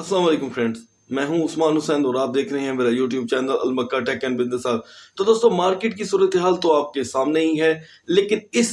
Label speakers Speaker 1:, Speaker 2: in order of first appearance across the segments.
Speaker 1: السلام علیکم فرینڈز، میں ہوں عثمان حسین اور آپ دیکھ رہے ہیں میرا YouTube channel Al Makkah tech and business تو دوستو، مارکیٹ کی صورتحال تو آپ کے سامنے ہی ہے، لیکن اس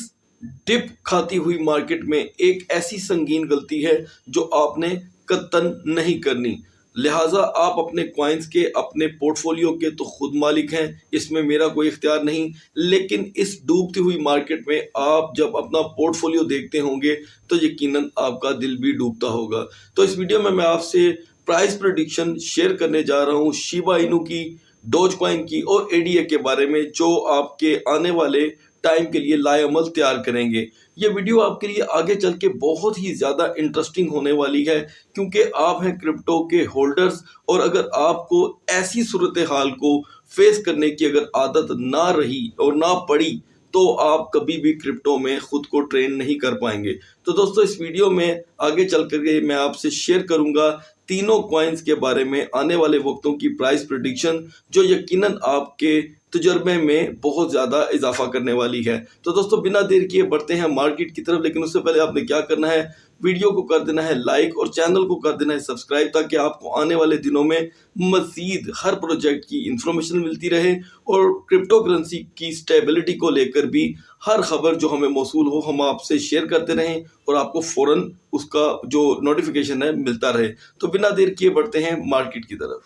Speaker 1: ڈپ کھاتی ہوئی مارکیٹ میں ایک ایسی سنگین غلطی ہے جو آپ نے قطن نہیں کرنی۔ لہٰذا آپ اپنے کوائنز کے، اپنے پورٹ فولیو کے تو خود مالک ہیں، اس میں میرا کوئی اختیار نہیں۔ لیکن اس ڈوبتی ہوئی مارکیٹ میں آپ جب اپنا پورٹ فولیو دیکھتے ہوں گے تو یقیناً آپ کا دل بھی ڈوبتا ہوگا۔ تو اس ویڈیو میں میں آپ سے پرائز پریڈکشن شیئر کرنے جا رہا ہوں شیبا انو کی ڈوج کوائن کی اور اے ڈی اے کے بارے میں، جو آپ کے آنے والے ٹائم کے لیے لائے عمل تیار کریں گے۔ یہ ویڈیو آپ کے لیے آگے چل کے بہت ہی زیادہ انٹرسٹنگ ہونے والی ہے، کیونکہ آپ ہیں کرپٹو کے ہولڈرز اور اگر آپ کو ایسی صورتحال کو فیس کرنے کی اگر عادت نہ رہی اور نہ پڑی، تو آپ کبھی بھی کرپٹو میں خود کو ٹرین نہیں کر پائیں گے۔ تو دوستو، اس ویڈیو میں آگے چل کر کے میں آپ سے شیئر کروں گا تینوں کوائنز کے بارے میں آنے والے وقتوں کی پرائز پریڈکشن جو یقیناً آپ کے تجربے میں بہت زیادہ اضافہ کرنے والی ہے۔ تو دوستو، بنا دیر کیے بڑھتے ہیں مارکیٹ کی طرف، لیکن اس سے پہلے آپ نے کیا کرنا ہے؟ ویڈیو کو کر دینا ہے لائک اور چینل کو کر دینا ہے سبسکرائب تاکہ آپ کو آنے والے دنوں میں مزید ہر پروجیکٹ کی انفارمیشن ملتی رہے اور کرپٹو کرنسی کی سٹیبلٹی کو لے کر بھی ہر خبر جو ہمیں موصول ہو، ہم آپ سے شیئر کرتے رہیں اور آپ کو فوراً اس کا جو نوٹیفیکیشن ہے ملتا رہے۔ تو بنا دیر کیے بڑھتے ہیں مارکیٹ کی طرف۔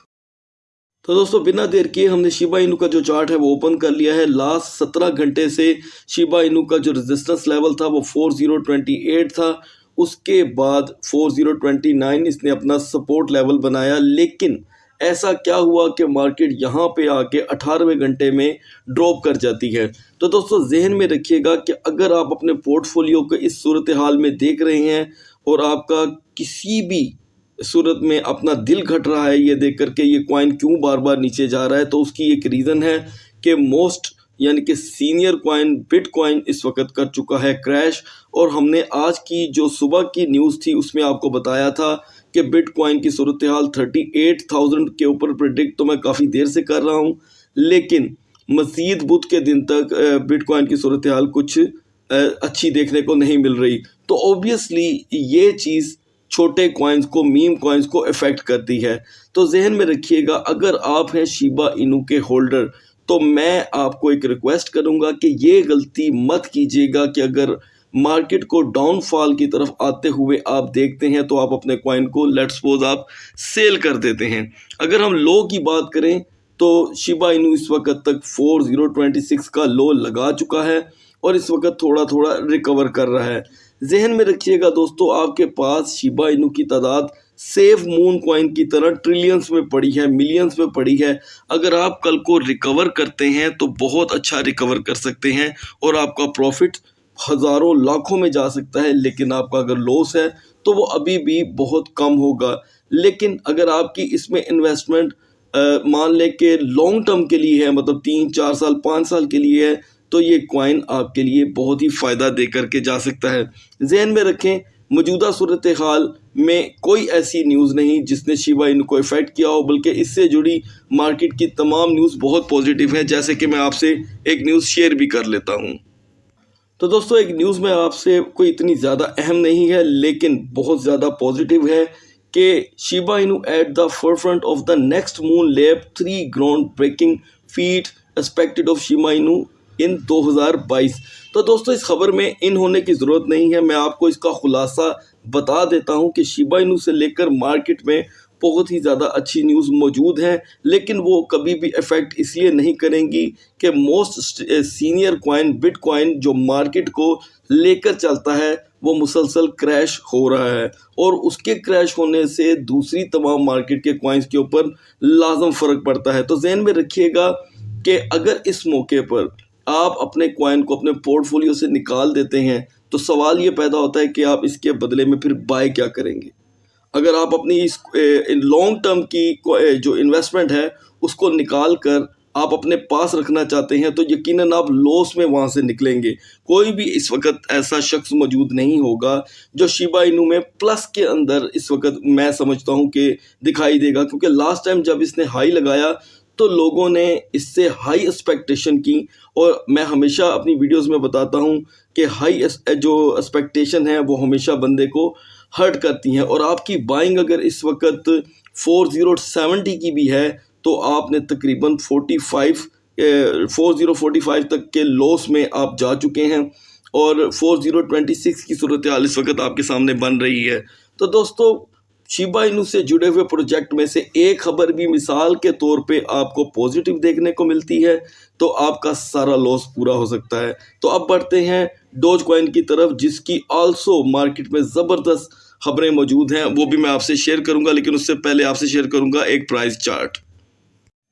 Speaker 1: تو دوستو، بنا دیر کیے ہم نے شیبا انو کا جو چارٹ ہے وہ اوپن کر لیا ہے۔ لاسٹ سترہ گھنٹے سے شیبا انو کا جو ریزسٹنس لیول تھا وہ فور زیرو ٹوینٹی ایٹ تھا۔ اس کے بعد فور زیرو ٹوینٹی نائن اس نے اپنا سپورٹ لیول بنایا۔ لیکن ایسا کیا ہوا کہ مارکیٹ یہاں پہ آ کے اٹھارویں گھنٹے میں ڈراپ کر جاتی ہے؟ تو دوستو، ذہن میں رکھیے گا کہ اگر آپ اپنے پورٹ فولیو کو اس صورتحال میں دیکھ رہے ہیں اور آپ کا کسی بھی صورت میں اپنا دل گھٹ رہا ہے، یہ دیکھ کر کے یہ کوائن کیوں بار بار نیچے جا رہا ہے؟ تو اس کی ایک ریزن ہے کہ موسٹ یعنی کہ سینئر کوائن بٹ کوائن اس وقت کر چکا ہے کریش۔ اور ہم نے آج کی جو صبح کی نیوز تھی، اس میں آپ کو بتایا تھا کہ بٹ کوائن کی صورتحال تھرٹی ایٹ تھاؤزنڈ کے اوپر پریڈکٹ تو میں کافی دیر سے کر رہا ہوں، لیکن مزید بدھ کے دن تک بٹ کوائن کی صورتحال کچھ اچھی دیکھنے کو نہیں مل رہی۔ تو اوبیسلی یہ چیز چھوٹے کوائنز کو میم کوائنز کو افیکٹ کرتی ہے۔ تو ذہن میں رکھیے گا، اگر آپ ہیں شیبا انو کے ہولڈر تو میں آپ کو ایک ریکویسٹ کروں گا کہ یہ غلطی مت کیجیے گا کہ اگر مارکیٹ کو ڈاؤن فال کی طرف آتے ہوئے آپ دیکھتے ہیں تو آپ اپنے کوائن کو لیٹ سپوز آپ سیل کر دیتے ہیں۔ اگر ہم لو کی بات کریں تو شیبا انو اس وقت تک فور زیرو ٹوینٹی سکس کا لو لگا چکا ہے اور اس وقت تھوڑا تھوڑا ریکور کر رہا ہے۔ ذہن میں رکھیے گا دوستو، آپ کے پاس شیبا انو کی تعداد سیف مون کوائن کی طرح ٹریلینز میں پڑی ہے ملینز میں پڑی ہے۔ اگر آپ کل کو ریکور کرتے ہیں تو بہت اچھا ریکور کر سکتے ہیں اور آپ کا پروفٹ ہزاروں لاکھوں میں جا سکتا ہے، لیکن آپ کا اگر لوس ہے تو وہ ابھی بھی بہت کم ہوگا۔ لیکن اگر آپ کی اس میں انویسٹمنٹ مان لیں کہ لانگ ٹرم کے لیے ہے مطلب تین، چار سال، پانچ سال کے لیے ہے، تو یہ کوائن آپ کے لیے بہت ہی فائدہ دے کر کے جا سکتا ہے۔ ذہن میں رکھیں، موجودہ صورتحال میں کوئی ایسی نیوز نہیں جس نے شیوا ان کو افیکٹ کیا ہو، بلکہ اس سے جڑی مارکیٹ کی تمام نیوز بہت پازیٹیو ہے جیسے کہ میں آپ سے ایک نیوز شیئر بھی کر لیتا ہوں۔ تو دوستو، ایک نیوز میں آپ سے کوئی اتنی زیادہ اہم نہیں ہے، لیکن بہت زیادہ پازیٹیو ہے کہ Shiba Inu at the forefront of the next moon lab three groundbreaking feat expected of Shiba Inu ان دو ہزار بائیس۔ تو دوستو، اس خبر میں ان ہونے کی ضرورت نہیں ہے، میں آپ کو اس کا خلاصہ بتا دیتا ہوں کہ شیبا انو سے لے کر مارکیٹ میں بہت ہی زیادہ اچھی نیوز موجود ہیں، لیکن وہ کبھی بھی افیکٹ اس لیے نہیں کریں گی کہ most senior coin but coin جو مارکیٹ کو لے کر چلتا ہے، وہ مسلسل کریش ہو رہا ہے۔ اور اس کے کریش ہونے سے دوسری تمام مارکیٹ کے کوائنز کے اوپر لازم فرق پڑتا ہے۔ تو ذہن میں رکھیے گا کہ اگر اس موقع پر آپ اپنے کوائن کو اپنے پورٹ فولیو سے نکال دیتے ہیں، تو سوال یہ پیدا ہوتا ہے کہ آپ اس کے بدلے میں پھر بائی کیا کریں گے۔ اگر آپ اپنی اس لانگ ٹرم کی جو انویسٹمنٹ ہے، اس کو نکال کر آپ اپنے پاس رکھنا چاہتے ہیں، تو یقیناً آپ لوس میں وہاں سے نکلیں گے۔ کوئی بھی اس وقت ایسا شخص موجود نہیں ہوگا جو شیبا انو میں پلس کے اندر اس وقت میں سمجھتا ہوں کہ دکھائی دے گا۔ کیونکہ لاسٹ ٹائم جب اس نے ہائی لگایا، تو لوگوں نے اس سے ہائی اسپیکٹیشن کی۔ اور میں ہمیشہ اپنی ویڈیوز میں بتاتا ہوں کہ ہائی جو اسپیکٹیشن ہے، وہ ہمیشہ بندے کو ہرٹ کرتی ہیں اور آپ کی بائنگ اگر اس وقت فور زیرو سیونٹی کی بھی ہے تو آپ نے تقریباً forty five four zero forty five تک کے لوس میں آپ جا چکے ہیں اور فور زیرو ٹوینٹی سکس کی صورتحال اس وقت آپ کے سامنے بن رہی ہے۔ تو دوستو شیبا انو سے جڑے ہوئے پروجیکٹ میں سے ایک خبر بھی مثال کے طور پہ آپ کو پوزیٹیو دیکھنے کو ملتی ہے، تو آپ کا سارا لوس پورا ہو سکتا ہے۔ تو اب بڑھتے ہیں ڈوج کوائن کی طرف، جس کی آلسو مارکیٹ میں زبردست خبریں موجود ہیں۔ وہ بھی میں آپ سے شیئر کروں گا، لیکن اس سے پہلے آپ سے شیئر کروں گا ایک پرائز چارٹ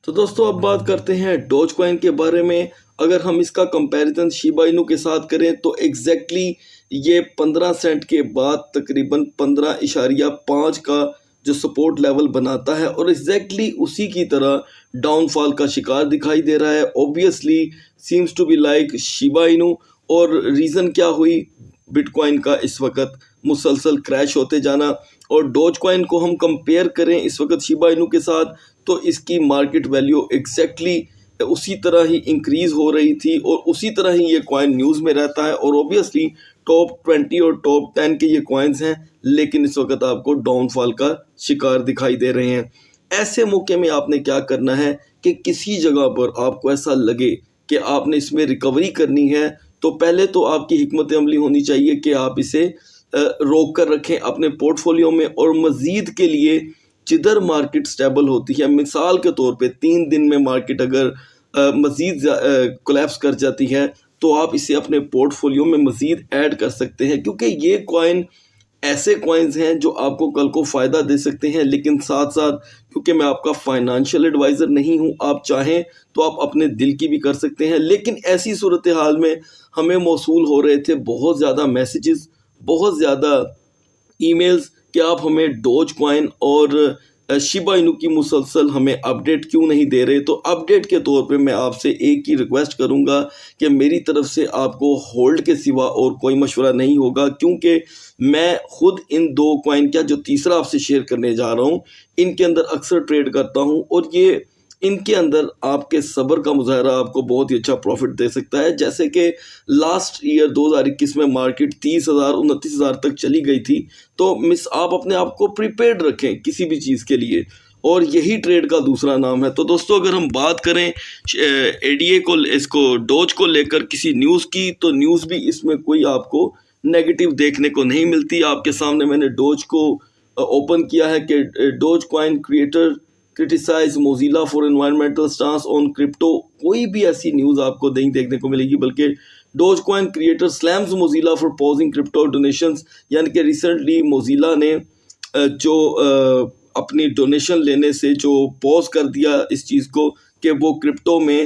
Speaker 1: تو دوستو، اب بات کرتے ہیں ڈوج کوائن کے بارے میں۔ اگر ہم اس کا کمپیریزن شیبا انو کے ساتھ کریں، تو ایگزیکٹلی یہ پندرہ سینٹ کے بعد تقریباً پندرہ اشاریہ پانچ کا جو سپورٹ لیول بناتا ہے اور ایگزیکٹلی اسی کی طرح ڈاؤن فال کا شکار دکھائی دے رہا ہے۔ Obviously seems to be like Shiba Inu اور ریزن کیا ہوئی؟ بٹ کوائن کا اس وقت مسلسل کریش ہوتے جانا اور ڈوج کوائن کو ہم کمپیئر کریں اس وقت شیبا انو کے ساتھ تو اس کی مارکیٹ ویلیو ایگزیکٹلی اسی طرح ہی انکریز ہو رہی تھی اور اسی طرح ہی یہ کوائن نیوز میں رہتا ہے اور اوبیسلی ٹاپ ٹوینٹی اور ٹاپ ٹین کے یہ کوائنز ہیں، لیکن اس وقت آپ کو ڈاؤن فال کا شکار دکھائی دے رہے ہیں۔ ایسے موقع میں آپ نے کیا کرنا ہے کہ کسی جگہ پر آپ کو ایسا لگے کہ آپ نے اس میں ریکوری کرنی ہے، تو پہلے تو آپ کی حکمت عملی ہونی چاہیے کہ آپ اسے روک کر رکھیں اپنے پورٹ فولیو میں، اور مزید کے لیے جدھر مارکیٹ سٹیبل ہوتی ہے۔ مثال کے طور پہ تین دن میں مارکیٹ اگر مزید کولیپس کر جاتی ہے تو آپ اسے اپنے پورٹ فولیو میں مزید ایڈ کر سکتے ہیں، کیونکہ یہ کوائن ایسے کوائنز ہیں جو آپ کو کل کو فائدہ دے سکتے ہیں۔ لیکن ساتھ ساتھ، کیونکہ میں آپ کا فائنانشیل ایڈوائزر نہیں ہوں، آپ چاہیں تو آپ اپنے دل کی بھی کر سکتے ہیں۔ لیکن ایسی صورتحال میں ہمیں موصول ہو رہے تھے بہت زیادہ میسیجز بہت زیادہ ای میلز کہ آپ ہمیں ڈوج کوائن اور شیبا انو کی مسلسل ہمیں اپڈیٹ کیوں نہیں دے رہے؟ تو اپڈیٹ کے طور پہ میں آپ سے ایک ہی ریکویسٹ کروں گا کہ میری طرف سے آپ کو ہولڈ کے سوا اور کوئی مشورہ نہیں ہوگا، کیونکہ میں خود ان دو کوائن کیا جو تیسرا آپ سے شیئر کرنے جا رہا ہوں، ان کے اندر اکثر ٹریڈ کرتا ہوں اور یہ ان کے اندر آپ کے صبر کا مظاہرہ آپ کو بہت ہی اچھا پروفٹ دے سکتا ہے۔ جیسے کہ لاسٹ ایئر دو ہزار اکیس میں مارکیٹ تیس ہزار، انتیس ہزار تک چلی گئی تھی۔ تو مس آپ اپنے آپ کو پریپیڈ رکھیں کسی بھی چیز کے لیے۔ اور یہی ٹریڈ کا دوسرا نام ہے۔ تو دوستو، اگر ہم بات کریں، اے ڈی اے کو، اس کو ڈوج کو لے کر کسی نیوز کی، تو نیوز بھی اس میں کوئی آپ کو نیگیٹو دیکھنے کو نہیں ملتی۔ آپ کے سامنے میں نے ڈوج کو اوپن کیا ہے کہ Dogecoin creator criticises Mozilla for environmental stance on crypto کوئی بھی ایسی نیوز آپ کو نہیں دیکھنے کو ملے گی، بلکہ Dogecoin creator slams Mozilla for pausing crypto donations یعنی کہ ریسنٹلی موزیلا نے جو اپنی ڈونیشن لینے سے جو پوز کر دیا اس چیز کو کہ وہ کرپٹو میں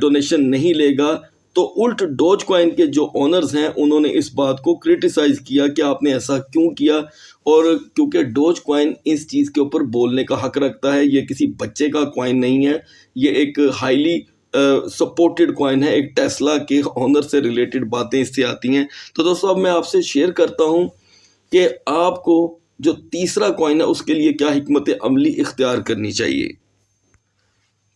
Speaker 1: ڈونیشن نہیں لے گا۔ تو الٹ ڈوج کوائن کے جو اونرز ہیں، انہوں نے اس بات کو کرٹیسائز کیا کہ آپ نے ایسا کیوں کیا اور کیونکہ ڈوج کوائن اس چیز کے اوپر بولنے کا حق رکھتا ہے، یہ کسی بچے کا کوائن نہیں ہے، یہ ایک ہائیلی سپورٹڈ کوائن ہے، ایک ٹیسلا کے آنر سے ریلیٹڈ باتیں اس سے آتی ہیں۔ تو دوستو، اب میں آپ سے شیئر کرتا ہوں کہ آپ کو جو تیسرا کوائن ہے، اس کے لیے کیا حکمت عملی اختیار کرنی چاہیے۔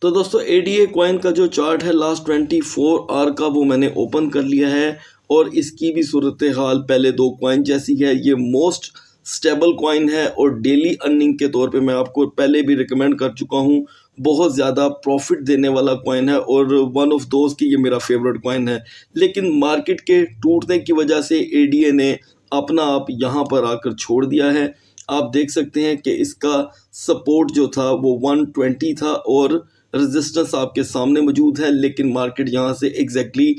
Speaker 1: تو دوستو اے ڈی اے کوائن کا جو چارٹ ہے لاسٹ ٹوینٹی فور آر کا وہ میں نے اوپن کر لیا ہے اور اس کی بھی صورتحال پہلے دو کوائن جیسی ہے۔ یہ موسٹ سٹیبل کوائن ہے اور ڈیلی ارننگ کے طور پہ میں آپ کو پہلے بھی ریکمینڈ کر چکا ہوں۔ بہت زیادہ پروفٹ دینے والا کوائن ہے اور ون آف دوز کی یہ میرا فیوریٹ کوائن ہے۔ لیکن مارکیٹ کے ٹوٹنے کی وجہ سے اے ڈی اے نے اپنا آپ یہاں پر آ کر چھوڑ دیا ہے۔ آپ دیکھ سکتے ہیں کہ اس کا سپورٹ جو تھا وہ ون ٹوینٹی تھا اور رزسٹنس آپ کے سامنے موجود ہے، لیکن مارکیٹ یہاں سے ایگزیکٹلی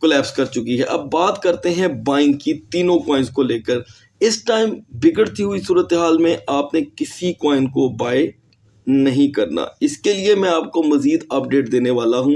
Speaker 1: کولیپس کر چکی ہے۔ اب بات کرتے ہیں بائنگ کی تینوں کوائنز کو لے کر۔ اس ٹائم بگڑتی ہوئی صورتحال میں آپ نے کسی کوائن کو بائی نہیں کرنا۔ اس کے لیے میں آپ کو مزید اپڈیٹ دینے والا ہوں۔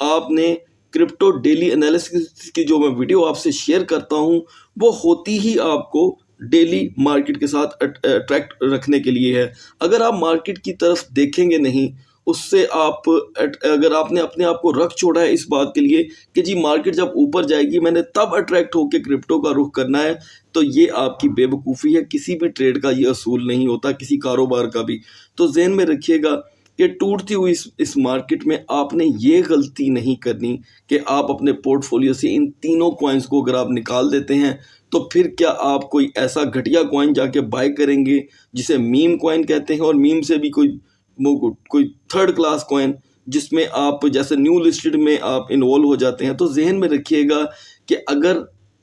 Speaker 1: آپ نے کرپٹو ڈیلی انالیسس کی جو میں ویڈیو آپ سے شیئر کرتا ہوں، وہ ہوتی ہی آپ کو ڈیلی مارکیٹ کے ساتھ اٹریکٹ رکھنے کے لیے ہے۔ اگر آپ مارکیٹ کی طرف دیکھیں گے نہیں اس سے آپ، اگر آپ نے اپنے آپ کو رکھ چھوڑا ہے اس بات کے لیے کہ جی مارکیٹ جب اوپر جائے گی، میں نے تب اٹریکٹ ہو کے کرپٹو کا رخ کرنا ہے، تو یہ آپ کی بے وقوفی ہے، کسی بھی ٹریڈ کا یہ اصول نہیں ہوتا، کسی کاروبار کا بھی۔ تو ذہن میں رکھیے گا کہ ٹوٹتی ہوئی اس اس مارکیٹ میں آپ نے یہ غلطی نہیں کرنی کہ آپ اپنے پورٹ فولیو سے ان تینوں کوائنس کو اگر آپ نکال دیتے ہیں، تو پھر کیا آپ کوئی ایسا گھٹیا کوائن جا کے بائی کریں گے جسے میم کوائن کہتے ہیں اور میم سے بھی کوئی کوئی تھرڈ کلاس کوائن جس میں آپ جیسے نیو لسٹڈ میں آپ انوالو ہو جاتے ہیں تو ذہن میں رکھیے گا کہ اگر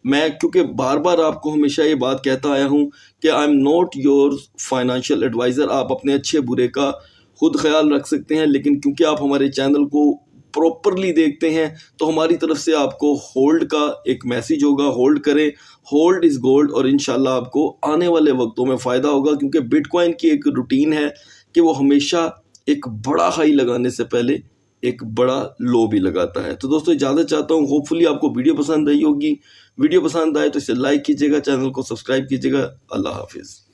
Speaker 1: میں کیونکہ بار بار آپ کو ہمیشہ یہ بات کہتا آیا ہوں کہ I am not your financial advisor آپ اپنے اچھے برے کا خود خیال رکھ سکتے ہیں لیکن کیونکہ آپ ہمارے چینل کو پراپرلی دیکھتے ہیں تو ہماری طرف سے آپ کو ہولڈ کا ایک میسیج ہوگا ہولڈ کریں ہولڈ از گولڈ اور انشاءاللہ آپ کو آنے والے وقتوں میں فائدہ ہوگا کیونکہ بٹ کوائن کی ایک روٹین ہے۔ کہ وہ ہمیشہ ایک بڑا ہائی لگانے سے پہلے ایک بڑا لو بھی لگاتا ہے۔ تو دوستو، اجازت چاہتا ہوں ہوپ فلی آپ کو ویڈیو پسند آئی ہوگی۔ ویڈیو پسند آئے تو اسے لائک کیجیے گا، چینل کو سبسکرائب کیجیے گا۔ اللہ حافظ۔